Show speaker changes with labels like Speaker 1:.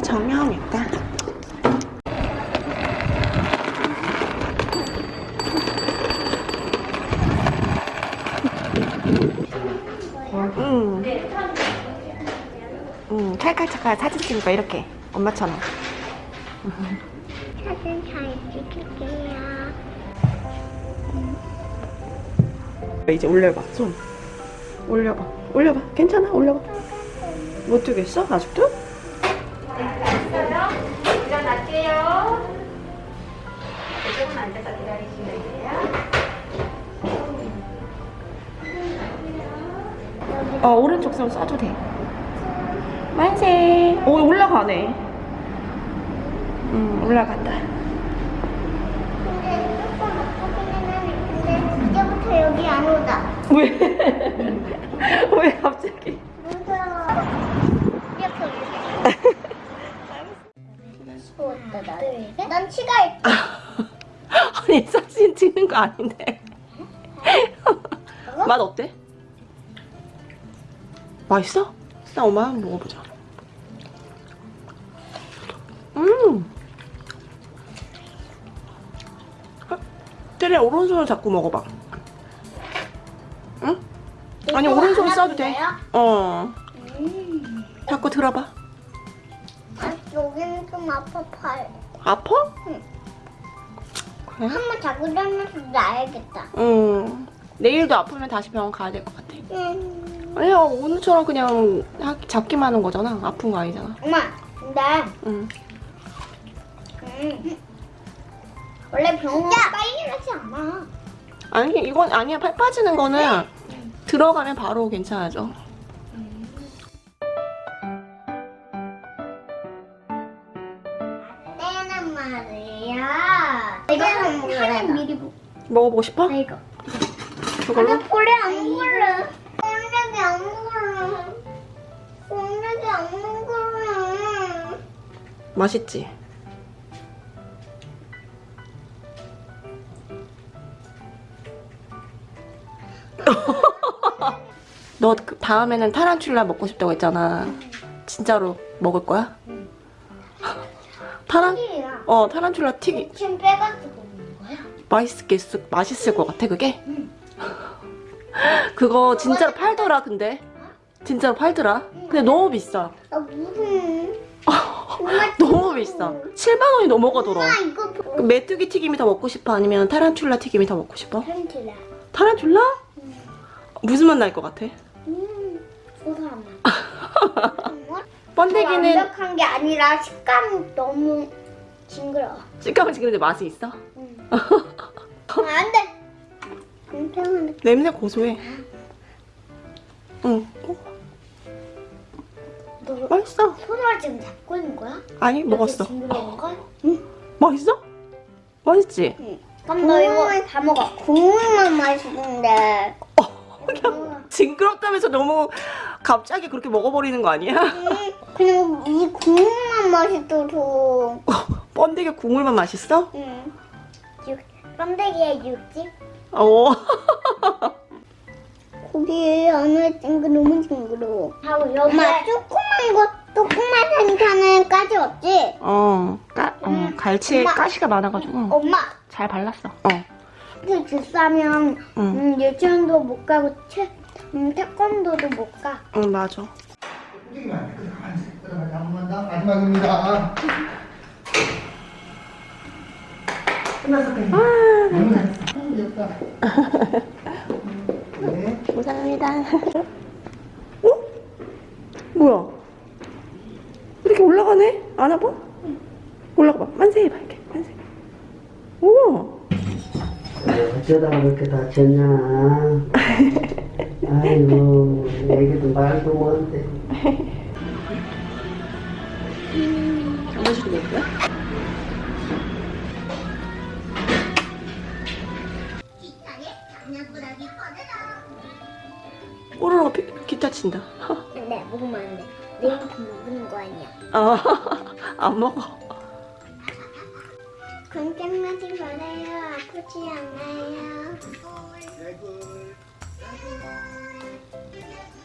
Speaker 1: 정형외과 응. 응, 찰칵찰칵 사진 찍으니까? 이렇게. 엄마처럼.
Speaker 2: 사진 잘 찍을게요.
Speaker 1: 이제 올려봐. 손 올려봐. 올려봐. 괜찮아? 올려봐. 못 뜨겠어? 아직도?
Speaker 3: 일어날게요. 조금 앉아서 기다리시면 돼요.
Speaker 1: 어 오른쪽 손 써도 돼 만세 오 올라가네 응 올라간다
Speaker 2: 근데 조금 아프기는 하는데 이제부터 여기 안 오다.
Speaker 1: 왜? 왜 갑자기
Speaker 2: 무서웠다 나. 난 치가 있다.
Speaker 1: 아니 사진 찍는 거 아닌데 맛 어때? 맛있어? 나 엄마 한번 먹어보자 음 때려 오른손을 잡고 먹어봐 응? 아니 오른손
Speaker 2: 안
Speaker 1: 써도 돼? 어.
Speaker 2: 음.
Speaker 1: 자꾸 들어봐
Speaker 2: 아, 여기는 좀 아파 팔.
Speaker 1: 아파?
Speaker 2: 응.
Speaker 1: 그래?
Speaker 2: 한번 자고 일어나서 나야겠다.
Speaker 1: 응 내일도 아프면 다시 병원 가야 될 것 같아
Speaker 2: 음.
Speaker 1: 아니야 오늘처럼 그냥 하- 잡기만 하는 거잖아 아픈 거 아니잖아
Speaker 2: 엄마, 근데
Speaker 1: 응.
Speaker 2: 음. 원래 병원 빨리 가지 않아.
Speaker 1: 아니 이건 아니야 팔 빠지는 거는 들어가면 바로 괜찮아져
Speaker 2: 이거는 뭐야? 미리 보.
Speaker 1: 먹어보고 싶어?
Speaker 2: 이거.
Speaker 1: 그걸로?
Speaker 2: 볼에 안 물래. 볼에 안 물래. 볼에 안 물래.
Speaker 1: 맛있지? 너그 다음에는 타란툴라 먹고 싶다고 했잖아 진짜로 먹을 거야? 타란?
Speaker 2: 튀기야.
Speaker 1: 어 타란툴라 튀기
Speaker 2: 지금 빼가지고 먹는 거야?
Speaker 1: 맛있겠, 맛있을 것 같아 그게? 그거 진짜로 팔더라 근데 진짜로 팔더라 근데 너무 비싸
Speaker 2: 나 무슨? 정말
Speaker 1: 너무 비싸 7만원이 넘어가더라
Speaker 2: 엄마 이거
Speaker 1: 그 메뚜기 튀김이 더 먹고 싶어? 아니면 타란툴라 튀김이 더 먹고 싶어?
Speaker 2: 펜틀라.
Speaker 1: 타란툴라? 무슨 맛 날 것 같아?
Speaker 2: 음, 고소하나.
Speaker 1: 번데기는
Speaker 2: 완벽한 게 아니라 식감이 너무 징그러워.
Speaker 1: 식감은 지금 맛이 있어?
Speaker 2: 음. 아, 안 돼.
Speaker 1: 냄새 고소해 응 어,
Speaker 2: 너
Speaker 1: 맛있어
Speaker 2: 손으로 지금 잡고 있는 거야?
Speaker 1: 아니 먹었어
Speaker 2: 징그러운 걸?
Speaker 1: 맛있어? 맛있지?
Speaker 2: 응. 그럼 너 이거 다 먹어. 국물만 맛있는데.
Speaker 1: 그냥 징그럽다면서 너무 갑자기 그렇게 먹어버리는 거 아니야?
Speaker 2: 음, 그냥 이 국물만 맛있어서.
Speaker 1: 번데기 국물만 맛있어?
Speaker 2: 응. 육, 껌데기에 육즙?
Speaker 1: 어
Speaker 2: 고기 안에 징그 너무 징그러워. 엄마 조그만 거 조그만 생선은까지 없지?
Speaker 1: 어, 까, 어
Speaker 2: 음,
Speaker 1: 갈치에
Speaker 2: 엄마.
Speaker 1: 가시가 많아가지고
Speaker 2: 엄마
Speaker 1: 잘 발랐어
Speaker 2: 어그 비싸면
Speaker 1: 응.
Speaker 2: 음, 유치원도 못 가고 태, 음, 태권도도 못 가.
Speaker 1: 응 맞아
Speaker 4: 한번더 마지막입니다. 끝났어. 아, 귀엽다. 네.
Speaker 1: 감사합니다 어? 뭐야 이렇게 올라가네? 안 아파? 올라가봐 만세 해봐 이렇게 만세 우와
Speaker 5: 어쩌다가 그렇게 다쳤냐. 아이고, 애기도 말도 못해.
Speaker 1: 피- 기타 친다
Speaker 2: 네, 먹으면 안 돼. 내일부터 먹는 거 아니야.
Speaker 1: 어, 안 먹어
Speaker 2: 걱정하지 말아요. 아프지 않아요.
Speaker 4: 감사합니다.